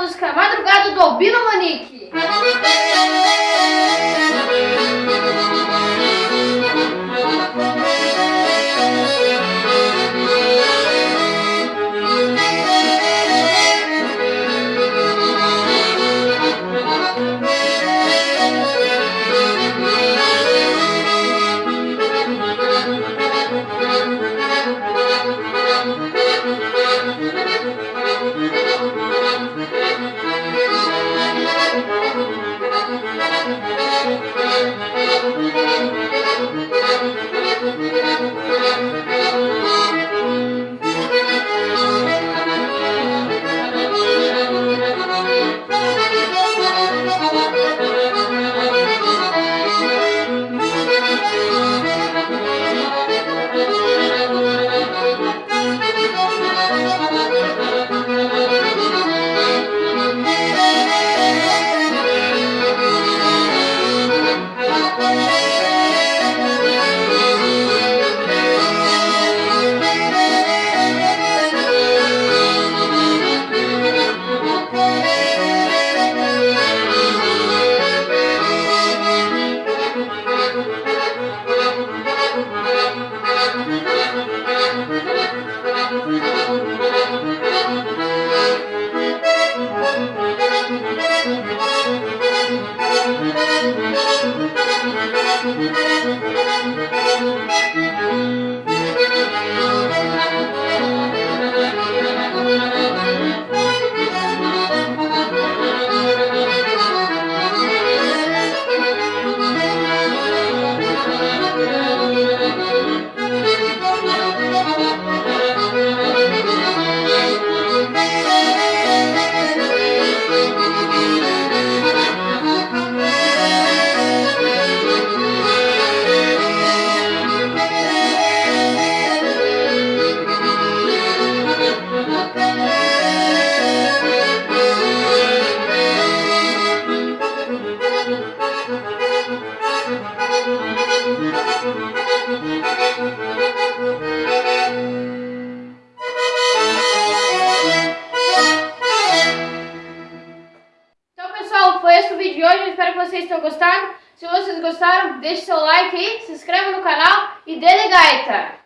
música Madrugada do Albino Vídeo de hoje, eu espero que vocês tenham gostado. Se vocês gostaram, deixe seu like aí, se inscreva no canal e dê gaita!